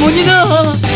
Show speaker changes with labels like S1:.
S1: 문이다